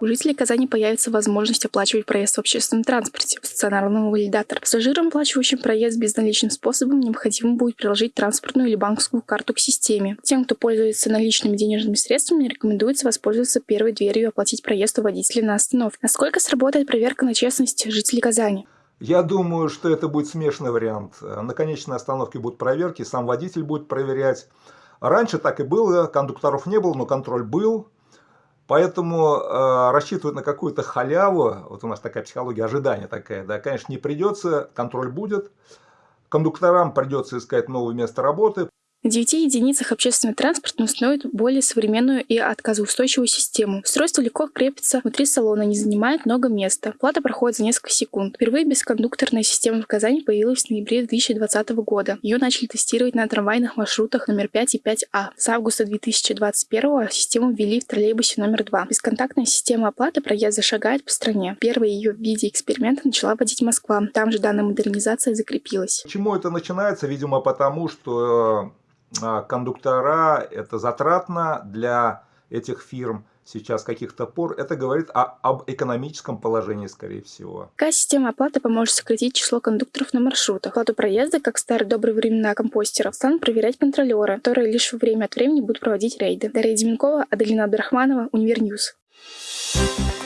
У жителей Казани появится возможность оплачивать проезд в общественном транспорте в стационарном валидатор. Пассажирам, оплачивающим проезд безналичным способом, необходимо будет приложить транспортную или банковскую карту к системе. Тем, кто пользуется наличными денежными средствами, рекомендуется воспользоваться первой дверью и оплатить проезд у водителя на остановке. Насколько сработает проверка на честность жителей Казани? Я думаю, что это будет смешанный вариант. На конечной остановке будут проверки, сам водитель будет проверять. Раньше так и было, кондукторов не было, но контроль был. Поэтому э, рассчитывать на какую-то халяву, вот у нас такая психология ожидания такая, да, конечно, не придется, контроль будет. Кондукторам придется искать новое место работы. На 9 единицах общественный транспорт установит более современную и отказоустойчивую систему. Устройство легко крепится внутри салона, не занимает много места. Плата проходит за несколько секунд. Впервые бескондукторная система в Казани появилась в ноябре 2020 года. Ее начали тестировать на трамвайных маршрутах номер 5 и 5А. С августа 2021 систему ввели в троллейбусе номер 2. Бесконтактная система оплаты проезда шагает по стране. Первая ее в виде эксперимента начала вводить Москва. Там же данная модернизация закрепилась. Почему это начинается? Видимо, потому что кондуктора, это затратно для этих фирм сейчас каких-то пор, это говорит о, об экономическом положении, скорее всего. Какая система оплаты поможет сократить число кондукторов на маршрутах? Оплату проезда, как в старые добрые времена компостеров, станут проверять контролеры, которые лишь время от времени будут проводить рейды. Дарья Деменкова, Аделина Абдрахманова, Univer News. Thank you